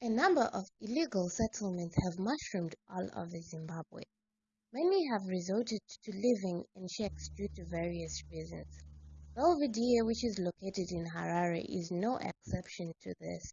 A number of illegal settlements have mushroomed all over Zimbabwe. Many have resorted to living in shacks due to various reasons. Belvedere, which is located in Harare, is no exception to this.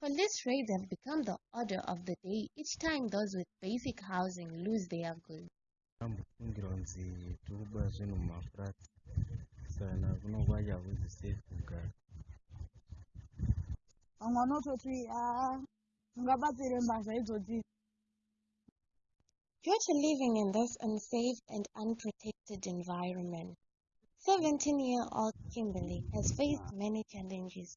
Police raids have become the order of the day each time those with basic housing lose their goods. ambofungira kunzi tikuba zvinhu mumafurats sana kunokwacha kunzi safe kugara vamwe vanototi aa ah, ungabatsire mbazha idzodzi Due to living in this unsafe and unprotected environment, 17-year-old Kimberly has faced many challenges,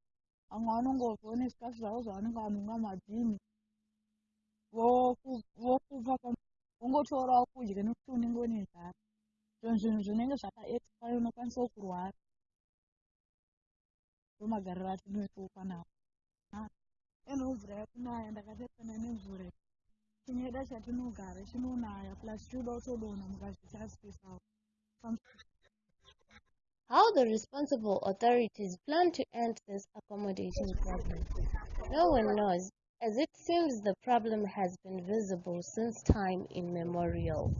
vamwe vanongobvawo nezvikafu zvavo zvavanenge vanonga mabhini vokupa wongotorawo kudya nekuti unenge une nzara zvinhu zvinhu zvinenge zvakaexpire unokwanisawo kurwara. Ndomagariro atinoitawo panapa ene mvura yakunaya ndakatesana nemvura chinyeda chatinogara chinonaya plus chiuda kutodonha mukazvichasisawo How the responsible authorities plan to end this accommodation problem, no one knows, as it seems the problem has been visible since time immemorial.